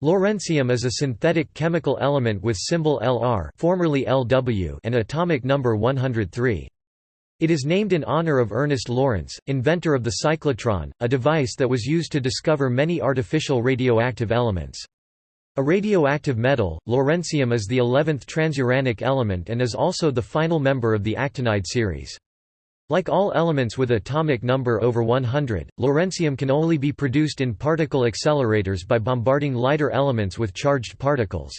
Lawrencium is a synthetic chemical element with symbol Lr formerly Lw and atomic number 103. It is named in honor of Ernest Lawrence, inventor of the cyclotron, a device that was used to discover many artificial radioactive elements. A radioactive metal, lawrencium is the 11th transuranic element and is also the final member of the actinide series. Like all elements with atomic number over 100, lawrencium can only be produced in particle accelerators by bombarding lighter elements with charged particles.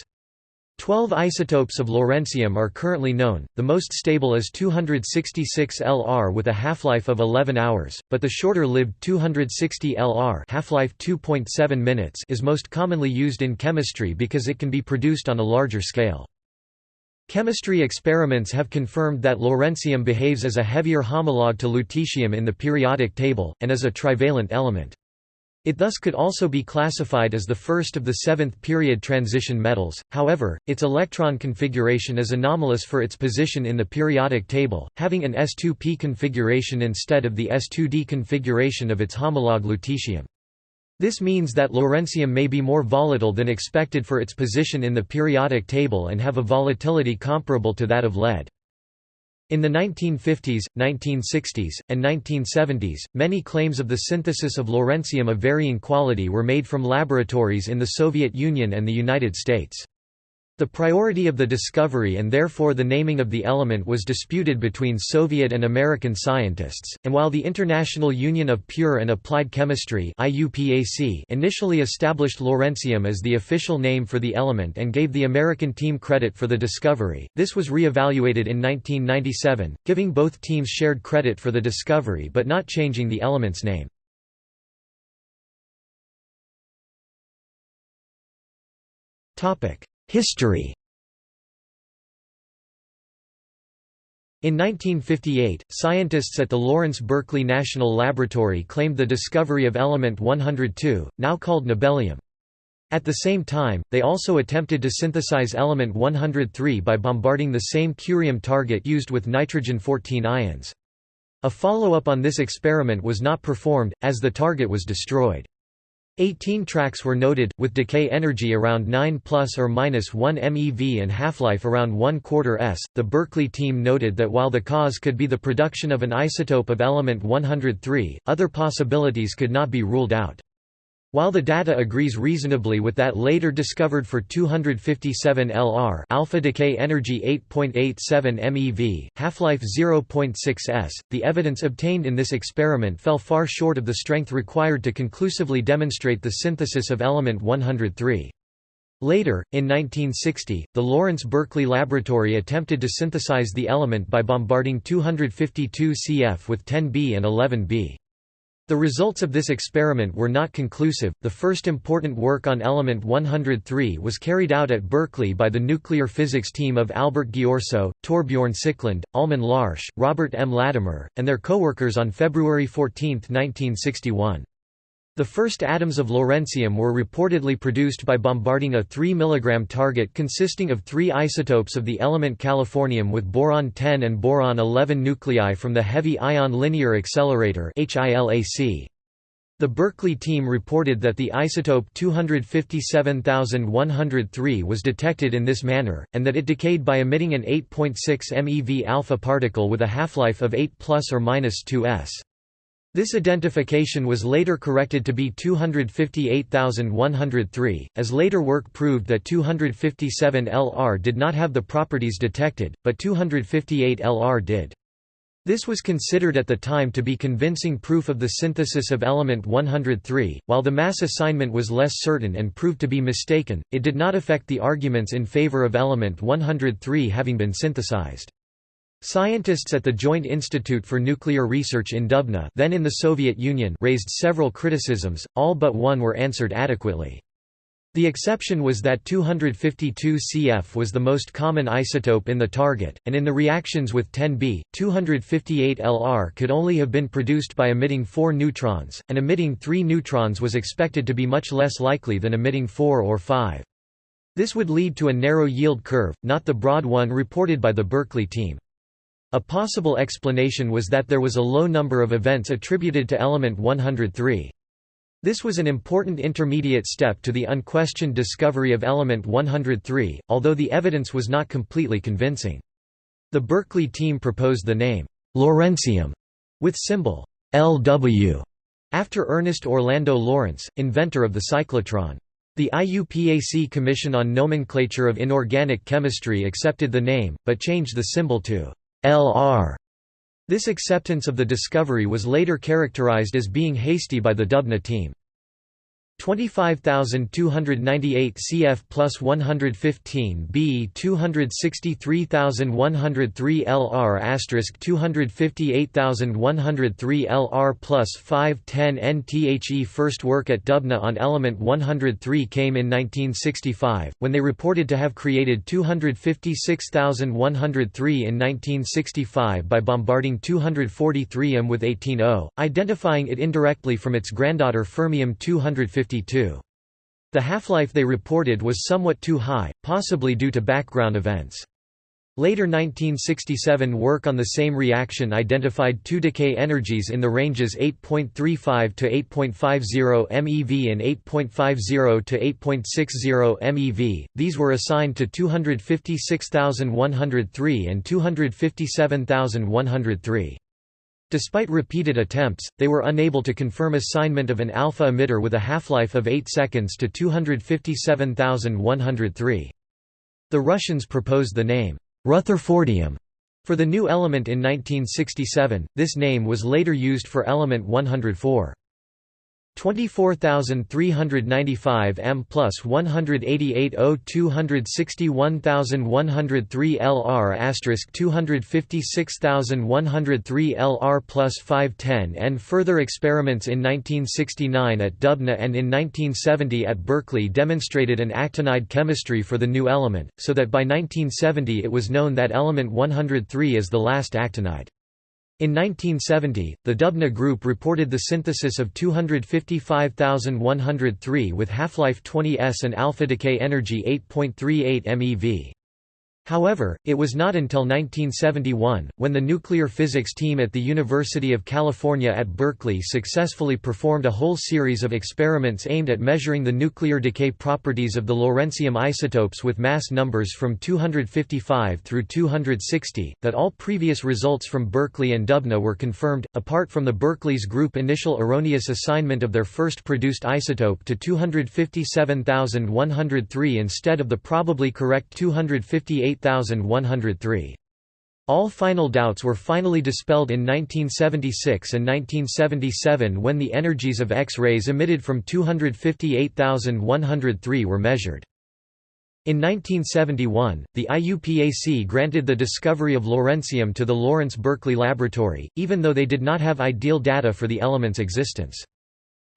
Twelve isotopes of lawrencium are currently known, the most stable is 266 Lr with a half-life of 11 hours, but the shorter-lived 260 Lr half-life 2.7 minutes is most commonly used in chemistry because it can be produced on a larger scale. Chemistry experiments have confirmed that lawrencium behaves as a heavier homologue to lutetium in the periodic table, and as a trivalent element. It thus could also be classified as the first of the seventh period transition metals, however, its electron configuration is anomalous for its position in the periodic table, having an s2p configuration instead of the s2d configuration of its homologue lutetium. This means that lawrencium may be more volatile than expected for its position in the periodic table and have a volatility comparable to that of lead. In the 1950s, 1960s, and 1970s, many claims of the synthesis of lawrencium of varying quality were made from laboratories in the Soviet Union and the United States. The priority of the discovery and therefore the naming of the element was disputed between Soviet and American scientists, and while the International Union of Pure and Applied Chemistry initially established lawrencium as the official name for the element and gave the American team credit for the discovery, this was re-evaluated in 1997, giving both teams shared credit for the discovery but not changing the element's name. Topic History In 1958, scientists at the Lawrence Berkeley National Laboratory claimed the discovery of element 102, now called nobelium. At the same time, they also attempted to synthesize element 103 by bombarding the same curium target used with nitrogen-14 ions. A follow-up on this experiment was not performed, as the target was destroyed. 18 tracks were noted, with decay energy around 9 plus or minus 1 MeV and half-life around 1 quarter s. The Berkeley team noted that while the cause could be the production of an isotope of element 103, other possibilities could not be ruled out. While the data agrees reasonably with that later discovered for 257 Lr alpha decay energy 8.87 MeV, half-life 0.6 s, the evidence obtained in this experiment fell far short of the strength required to conclusively demonstrate the synthesis of element 103. Later, in 1960, the Lawrence Berkeley Laboratory attempted to synthesize the element by bombarding 252 Cf with 10B and 11B. The results of this experiment were not conclusive. The first important work on element 103 was carried out at Berkeley by the nuclear physics team of Albert Ghiorso, Torbjorn Sikkeland, Almon Larsh, Robert M. Latimer, and their co-workers on February 14, 1961. The first atoms of lawrencium were reportedly produced by bombarding a 3 mg target consisting of three isotopes of the element californium with boron-10 and boron-11 nuclei from the Heavy Ion Linear Accelerator The Berkeley team reported that the isotope 257103 was detected in this manner, and that it decayed by emitting an 8.6 MeV alpha particle with a half-life of 8 plus or minus 2 s. This identification was later corrected to be 258,103, as later work proved that 257 Lr did not have the properties detected, but 258 Lr did. This was considered at the time to be convincing proof of the synthesis of element 103. While the mass assignment was less certain and proved to be mistaken, it did not affect the arguments in favor of element 103 having been synthesized. Scientists at the Joint Institute for Nuclear Research in Dubna then in the Soviet Union raised several criticisms, all but one were answered adequately. The exception was that 252 Cf was the most common isotope in the target, and in the reactions with 10B, 258 Lr could only have been produced by emitting 4 neutrons, and emitting 3 neutrons was expected to be much less likely than emitting 4 or 5. This would lead to a narrow yield curve, not the broad one reported by the Berkeley team. A possible explanation was that there was a low number of events attributed to element 103. This was an important intermediate step to the unquestioned discovery of element 103, although the evidence was not completely convincing. The Berkeley team proposed the name, Lawrencium, with symbol LW, after Ernest Orlando Lawrence, inventor of the cyclotron. The IUPAC Commission on Nomenclature of Inorganic Chemistry accepted the name, but changed the symbol to LR. This acceptance of the discovery was later characterized as being hasty by the Dubna team. 25,298 cf plus 115 b 263,103 lr asterisk 258,103 lr plus 510 nthe First work at Dubna on element 103 came in 1965, when they reported to have created 256,103 in 1965 by bombarding 243 m with 18O, identifying it indirectly from its granddaughter fermium 250 the half-life they reported was somewhat too high, possibly due to background events. Later 1967 work on the same reaction identified two decay energies in the ranges 8.35 to 8.50 MeV and 8.50 to 8.60 MeV. These were assigned to 256,103 and 257,103. Despite repeated attempts, they were unable to confirm assignment of an alpha emitter with a half-life of 8 seconds to 257,103. The Russians proposed the name, Rutherfordium, for the new element in 1967, this name was later used for element 104. 24,395 m plus 188 O 261,103 LR asterisk 256,103 LR plus 510 N further experiments in 1969 at Dubna and in 1970 at Berkeley demonstrated an actinide chemistry for the new element, so that by 1970 it was known that element 103 is the last actinide. In 1970, the Dubna group reported the synthesis of 255,103 with half-life 20 s and alpha decay energy 8.38 MeV. However, it was not until 1971, when the nuclear physics team at the University of California at Berkeley successfully performed a whole series of experiments aimed at measuring the nuclear decay properties of the lawrencium isotopes with mass numbers from 255 through 260, that all previous results from Berkeley and Dubna were confirmed, apart from the Berkeley's group initial erroneous assignment of their first produced isotope to 257,103 instead of the probably correct 258 8103. All final doubts were finally dispelled in 1976 and 1977 when the energies of X-rays emitted from 258,103 were measured. In 1971, the IUPAC granted the discovery of lawrencium to the Lawrence Berkeley Laboratory, even though they did not have ideal data for the element's existence.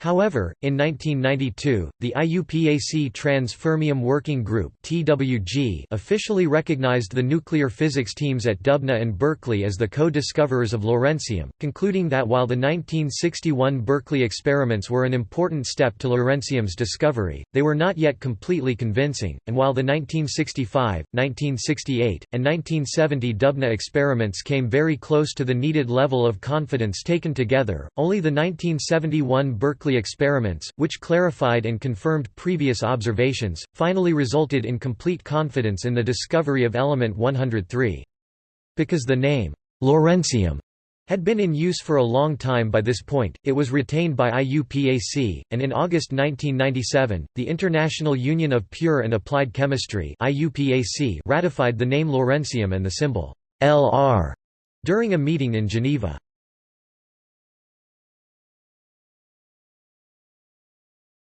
However, in 1992, the IUPAC Trans-Fermium Working Group (TWG) officially recognized the nuclear physics teams at Dubna and Berkeley as the co-discoverers of lawrencium, concluding that while the 1961 Berkeley experiments were an important step to lawrencium's discovery, they were not yet completely convincing, and while the 1965, 1968, and 1970 Dubna experiments came very close to the needed level of confidence taken together, only the 1971 Berkeley experiments, which clarified and confirmed previous observations, finally resulted in complete confidence in the discovery of element 103. Because the name, lawrencium, had been in use for a long time by this point, it was retained by IUPAC, and in August 1997, the International Union of Pure and Applied Chemistry ratified the name lawrencium and the symbol LR during a meeting in Geneva.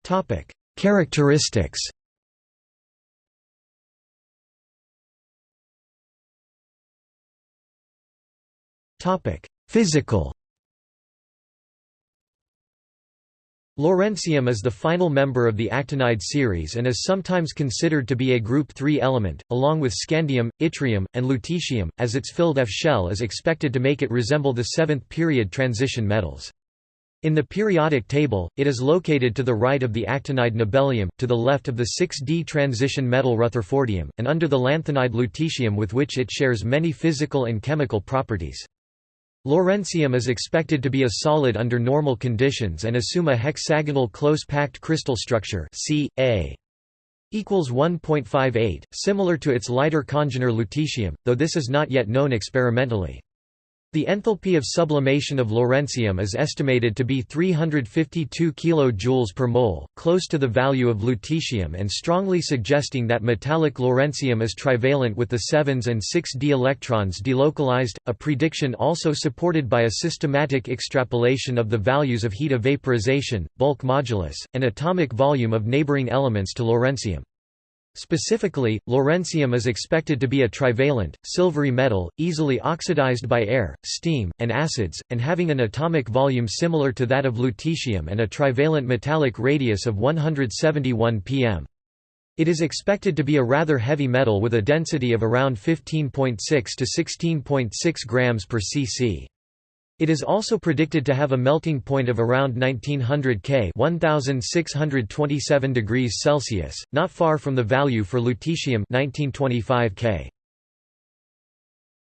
Topic: Characteristics. Topic: Physical. Lawrencium is the final member of the actinide series and is sometimes considered to be a group 3 element, along with scandium, yttrium, and lutetium, as its filled F shell is expected to make it resemble the seventh period transition metals. In the periodic table, it is located to the right of the actinide nobelium, to the left of the 6d transition metal rutherfordium, and under the lanthanide lutetium with which it shares many physical and chemical properties. Lawrencium is expected to be a solid under normal conditions and assume a hexagonal close-packed crystal structure Ca equals 1.58, similar to its lighter congener lutetium, though this is not yet known experimentally. The enthalpy of sublimation of lawrencium is estimated to be 352 kJ per mole, close to the value of lutetium and strongly suggesting that metallic lawrencium is trivalent with the 7s and 6d electrons delocalized, a prediction also supported by a systematic extrapolation of the values of heat of vaporization, bulk modulus, and atomic volume of neighboring elements to lawrencium. Specifically, lawrencium is expected to be a trivalent, silvery metal, easily oxidized by air, steam, and acids, and having an atomic volume similar to that of lutetium and a trivalent metallic radius of 171 pm. It is expected to be a rather heavy metal with a density of around 15.6 to 16.6 grams per cc. It is also predicted to have a melting point of around 1900 K 1627 degrees Celsius, not far from the value for lutetium 1925 K.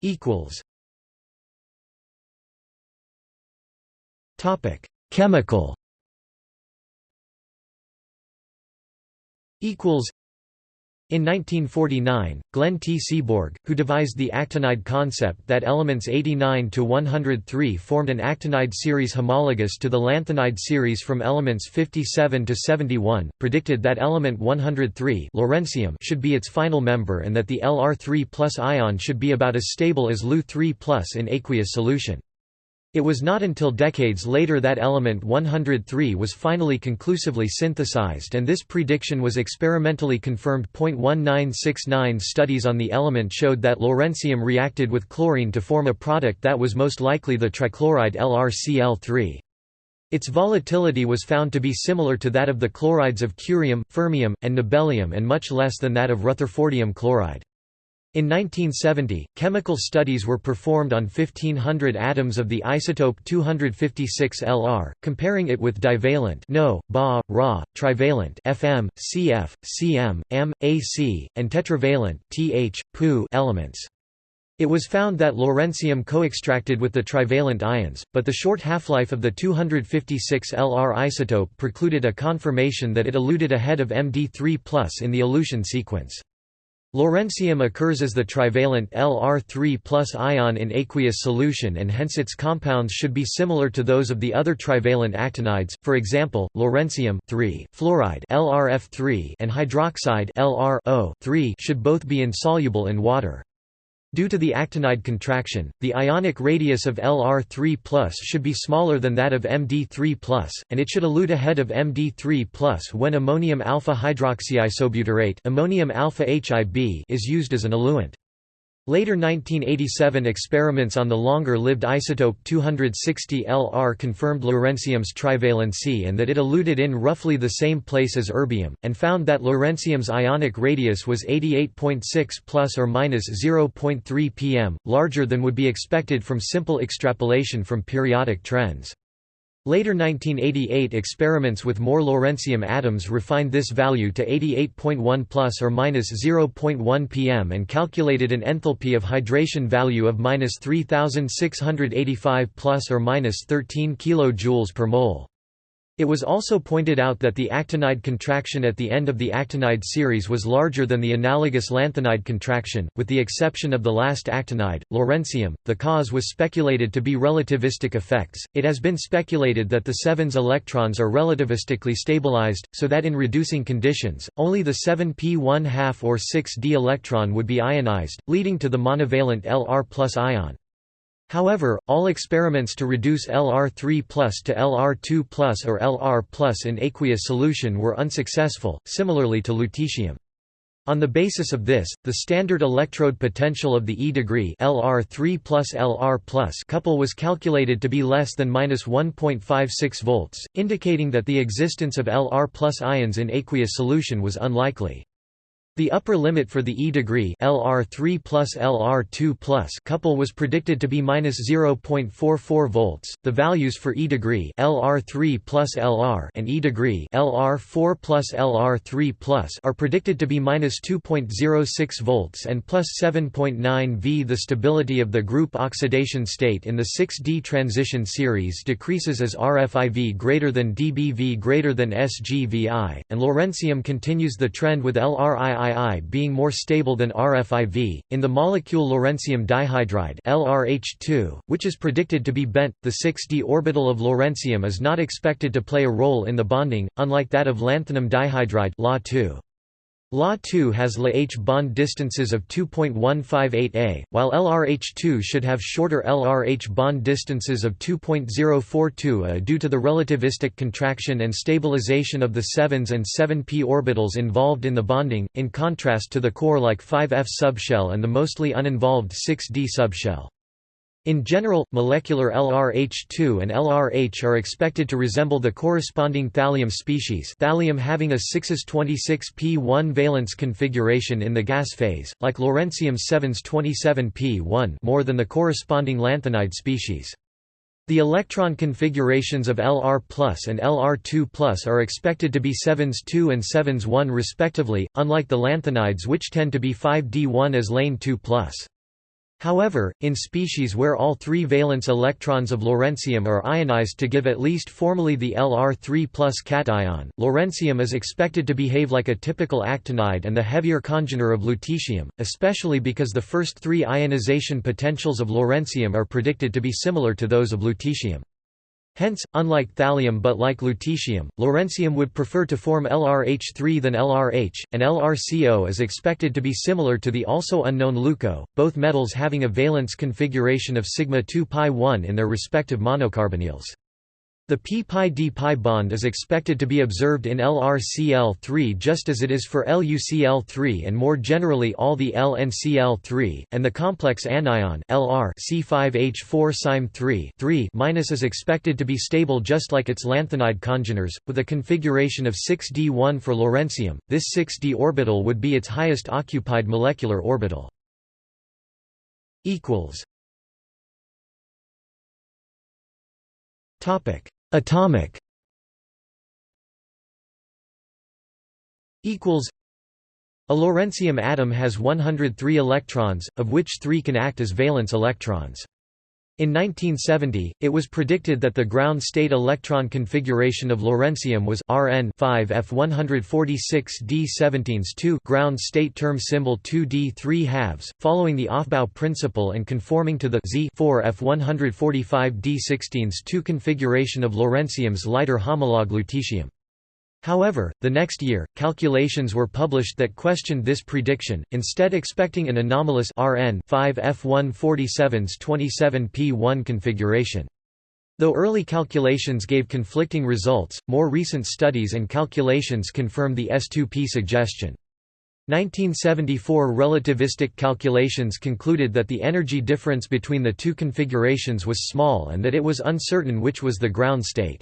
equals. Topic: Chemical. Equals in 1949, Glenn T. Seaborg, who devised the actinide concept that elements 89 to 103 formed an actinide series homologous to the lanthanide series from elements 57 to 71, predicted that element 103 lawrencium should be its final member and that the Lr3 ion should be about as stable as Lu3 in aqueous solution. It was not until decades later that element 103 was finally conclusively synthesized and this prediction was experimentally confirmed. 1969 studies on the element showed that lawrencium reacted with chlorine to form a product that was most likely the trichloride LrCl3. Its volatility was found to be similar to that of the chlorides of curium, fermium, and nobelium and much less than that of rutherfordium chloride. In 1970, chemical studies were performed on 1500 atoms of the isotope 256 Lr, comparing it with divalent No, Ba, Ra, trivalent Fm, Cf, Cm, M, Ac, and tetravalent Th, Pu elements. It was found that lawrencium co-extracted with the trivalent ions, but the short half-life of the 256 Lr isotope precluded a confirmation that it eluted ahead of Md3 in the elution sequence. Lawrencium occurs as the trivalent Lr3 ion in aqueous solution and hence its compounds should be similar to those of the other trivalent actinides, for example, lawrencium fluoride LrF3 and hydroxide LrO should both be insoluble in water. Due to the actinide contraction, the ionic radius of Lr3 should be smaller than that of Md3 and it should elute ahead of Md3 when ammonium alpha hydroxyisobutyrate ammonium alpha HIB is used as an eluent. Later 1987 experiments on the longer-lived isotope 260 Lr confirmed lawrencium's trivalency and that it eluted in roughly the same place as erbium, and found that lawrencium's ionic radius was 88.6 plus or minus 0.3 pm, larger than would be expected from simple extrapolation from periodic trends. Later 1988 experiments with more lawrencium atoms refined this value to 88.1 plus or minus 0.1 pm and calculated an enthalpy of hydration value of minus 3685 plus or minus 13 kilojoules per mole. It was also pointed out that the actinide contraction at the end of the actinide series was larger than the analogous lanthanide contraction, with the exception of the last actinide, lawrencium. The cause was speculated to be relativistic effects. It has been speculated that the 7's electrons are relativistically stabilized, so that in reducing conditions, only the 7p 1 or 6d electron would be ionized, leading to the monovalent Lr ion. However, all experiments to reduce Lr3 to Lr2 or Lr in aqueous solution were unsuccessful, similarly to lutetium. On the basis of this, the standard electrode potential of the E degree Lr3 Lr couple was calculated to be less than -1.56 volts, indicating that the existence of Lr ions in aqueous solution was unlikely. The upper limit for the E degree LR3 plus LR2 plus couple was predicted to be minus 0.44 volts. The values for E degree LR3 plus LR and E degree LR4 plus LR3 plus are predicted to be minus 2.06 volts and plus 7.9 V. The stability of the group oxidation state in the 6D transition series decreases as RFIV greater than dBV greater than SGVI, and Lawrencium continues the trend with LRII Being more stable than RFIV. In the molecule lawrencium dihydride LRH2, which is predicted to be bent, the 6d orbital of lawrencium is not expected to play a role in the bonding, unlike that of lanthanum dihydride LA2. La2 has La-H bond distances of 2.158 a, while LRH2 should have shorter LRH bond distances of 2.042 a due to the relativistic contraction and stabilization of the 7s and 7p orbitals involved in the bonding, in contrast to the core-like 5f subshell and the mostly uninvolved 6d subshell. In general, molecular LRH2 and LRH are expected to resemble the corresponding thallium species thallium having a 6s26p1 valence configuration in the gas phase, like lawrencium 7s27p1 more than the corresponding lanthanide species. The electron configurations of Lr and Lr2 are expected to be 7s 2 and 7s 1 respectively, unlike the lanthanides which tend to be 5d1 as lane 2 However, in species where all three valence electrons of lawrencium are ionized to give at least formally the Lr3 cation, lawrencium is expected to behave like a typical actinide and the heavier congener of lutetium, especially because the first three ionization potentials of lawrencium are predicted to be similar to those of lutetium. Hence, unlike thallium but like lutetium, lawrencium would prefer to form LRH3 than LRH, and LRCO is expected to be similar to the also unknown LUCO, both metals having a valence configuration of sigma 2 pi 1 in their respective monocarbonyls. The p-pi-d-pi bond is expected to be observed in LrCl3 just as it is for LuCl3 and more generally all the LnCl3, and the complex anion Lr C5H4 3 is expected to be stable just like its lanthanide congeners, with a configuration of 6d1 for lawrencium. This 6d orbital would be its highest occupied molecular orbital. Topic: Atomic. Equals. A lawrencium atom has 103 electrons, of which 3 can act as valence electrons. In 1970, it was predicted that the ground state electron configuration of lawrencium was Rn 5f146d17s2 ground state term symbol 2d3 halves, following the Aufbau principle and conforming to the Z 4f145d16s2 configuration of lawrencium's lighter homologue lutetium. However, the next year, calculations were published that questioned this prediction, instead expecting an anomalous Rn 5 F147's 27p1 configuration. Though early calculations gave conflicting results, more recent studies and calculations confirm the S2p suggestion. 1974 relativistic calculations concluded that the energy difference between the two configurations was small and that it was uncertain which was the ground state.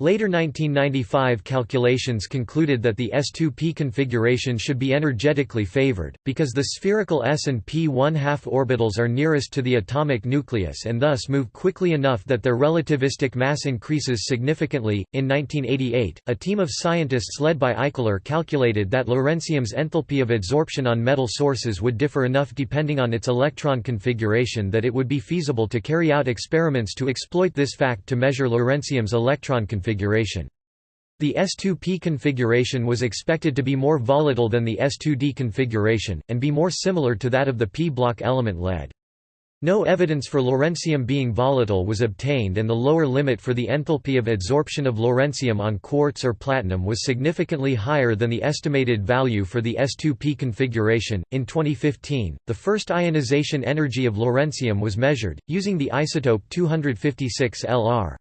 Later 1995 calculations concluded that the S2p configuration should be energetically favored, because the spherical s and p 1 2 orbitals are nearest to the atomic nucleus and thus move quickly enough that their relativistic mass increases significantly. In 1988, a team of scientists led by Eichler calculated that lawrencium's enthalpy of adsorption on metal sources would differ enough depending on its electron configuration that it would be feasible to carry out experiments to exploit this fact to measure lawrencium's electron configuration configuration. The S2P configuration was expected to be more volatile than the S2D configuration, and be more similar to that of the p-block element lead. No evidence for lawrencium being volatile was obtained and the lower limit for the enthalpy of adsorption of lawrencium on quartz or platinum was significantly higher than the estimated value for the S2P configuration. In 2015, the first ionization energy of lawrencium was measured, using the isotope 256 Lr.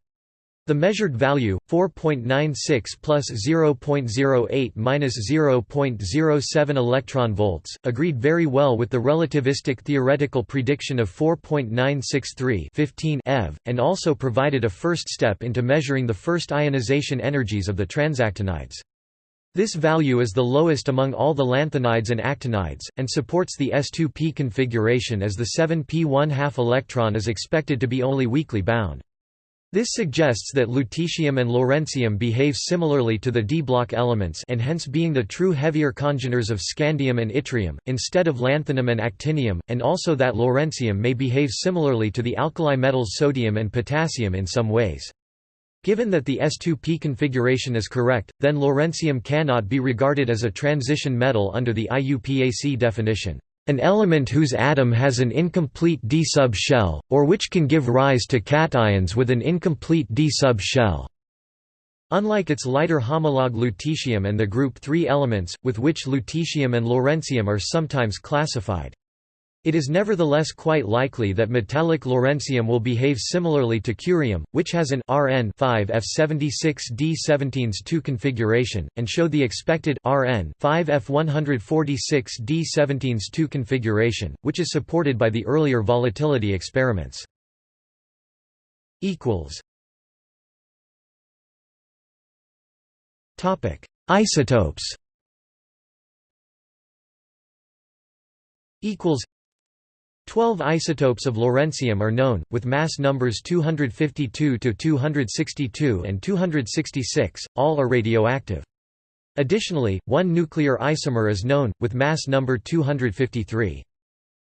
The measured value, 4.96 plus 0.08 minus 0.07 electron volts, agreed very well with the relativistic theoretical prediction of 4.963 15 eV, and also provided a first step into measuring the first ionization energies of the transactinides. This value is the lowest among all the lanthanides and actinides, and supports the s2p configuration as the 7p 1 2 electron is expected to be only weakly bound. This suggests that lutetium and lawrencium behave similarly to the d-block elements and hence being the true heavier congeners of scandium and yttrium, instead of lanthanum and actinium, and also that lawrencium may behave similarly to the alkali metals sodium and potassium in some ways. Given that the S2p configuration is correct, then lawrencium cannot be regarded as a transition metal under the IUPAC definition. An element whose atom has an incomplete d sub shell, or which can give rise to cations with an incomplete d sub shell. Unlike its lighter homologue lutetium and the group 3 elements, with which lutetium and lawrencium are sometimes classified. It is nevertheless quite likely that metallic lawrencium will behave similarly to curium, which has an Rn 5F76D17s2 configuration, and show the expected Rn 5F146D17s2 configuration, which is supported by the earlier volatility experiments. Isotopes. Equals 12 isotopes of lawrencium are known, with mass numbers 252 to 262 and 266, all are radioactive. Additionally, one nuclear isomer is known, with mass number 253.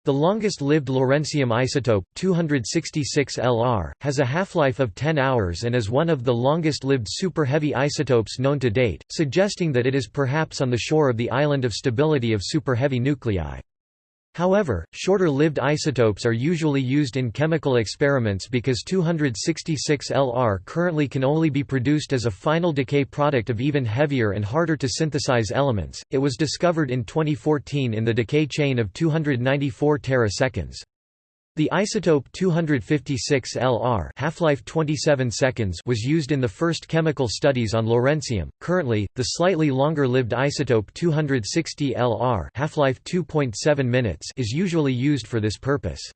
The longest-lived lawrencium isotope, 266 Lr, has a half-life of 10 hours and is one of the longest-lived super-heavy isotopes known to date, suggesting that it is perhaps on the shore of the island of stability of super-heavy nuclei. However, shorter-lived isotopes are usually used in chemical experiments because 266 Lr currently can only be produced as a final decay product of even heavier and harder to synthesize elements. It was discovered in 2014 in the decay chain of 294 teraseconds. The isotope 256 Lr half-life 27 seconds was used in the first chemical studies on lawrencium. Currently, the slightly longer-lived isotope 260 Lr half-life 2.7 minutes is usually used for this purpose.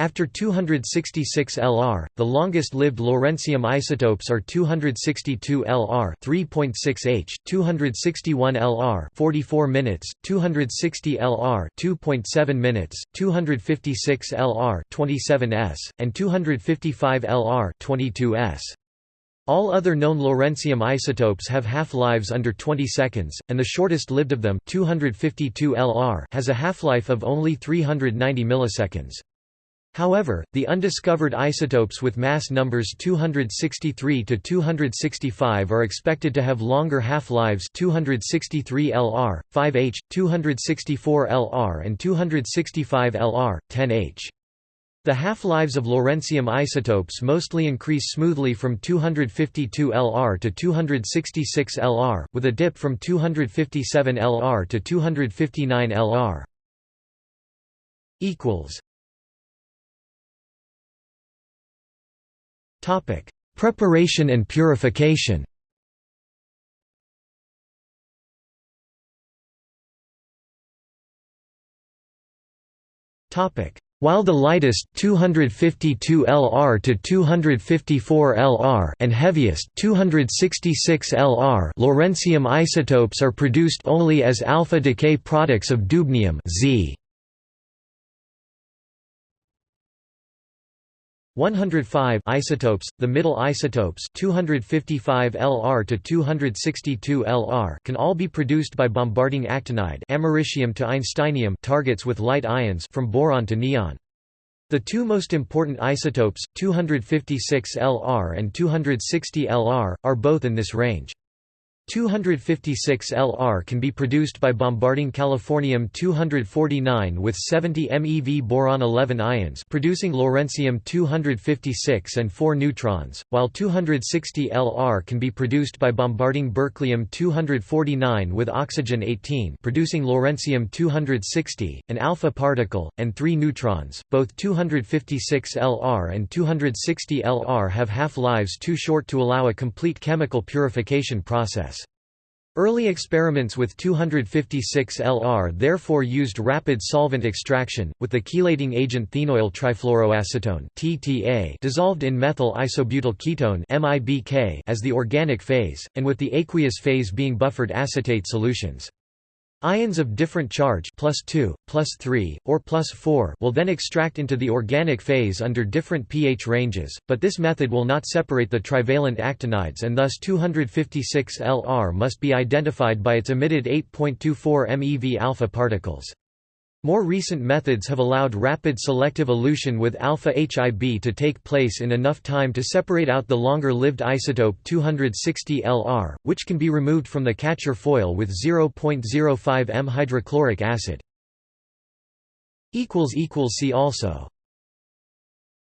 After 266 Lr, the longest-lived lawrencium isotopes are 262 Lr 3.6 h, 261 Lr 44 minutes, 260 Lr 2.7 minutes, 256 Lr 27 s, and 255 Lr 22 s. All other known lawrencium isotopes have half-lives under 20 seconds, and the shortest-lived of them 252 Lr has a half-life of only 390 milliseconds. However, the undiscovered isotopes with mass numbers 263 to 265 are expected to have longer half-lives 263 Lr, 5H, 264 Lr and 265 Lr, 10H. The half-lives of lawrencium isotopes mostly increase smoothly from 252 Lr to 266 Lr, with a dip from 257 Lr to 259 Lr. Topic: Preparation and purification. While the lightest 252 Lr to 254 Lr and heaviest 266 Lr lawrencium isotopes are produced only as alpha decay products of dubnium Z. 105 isotopes, the middle isotopes 255 Lr to 262 Lr can all be produced by bombarding actinide americium to einsteinium targets with light ions from boron to neon. The two most important isotopes, 256 Lr and 260 Lr, are both in this range. 256 Lr can be produced by bombarding californium-249 with 70 MeV boron-11 ions producing lawrencium-256 and 4 neutrons, while 260 Lr can be produced by bombarding berkelium-249 with oxygen-18 producing lawrencium-260, an alpha particle, and 3 neutrons. Both 256 Lr and 260 Lr have half-lives too short to allow a complete chemical purification process. Early experiments with 256Lr therefore used rapid solvent extraction, with the chelating agent thenoyl trifluoroacetone (TTA) dissolved in methyl isobutyl ketone (MIBK) as the organic phase, and with the aqueous phase being buffered acetate solutions. Ions of different charge plus 2, plus 3, or plus 4 will then extract into the organic phase under different pH ranges, but this method will not separate the trivalent actinides and thus 256Lr must be identified by its emitted 8.24 MeV alpha particles. More recent methods have allowed rapid selective elution with alpha HIB to take place in enough time to separate out the longer-lived isotope 260 Lr, which can be removed from the catcher foil with 0.05 m hydrochloric acid. See also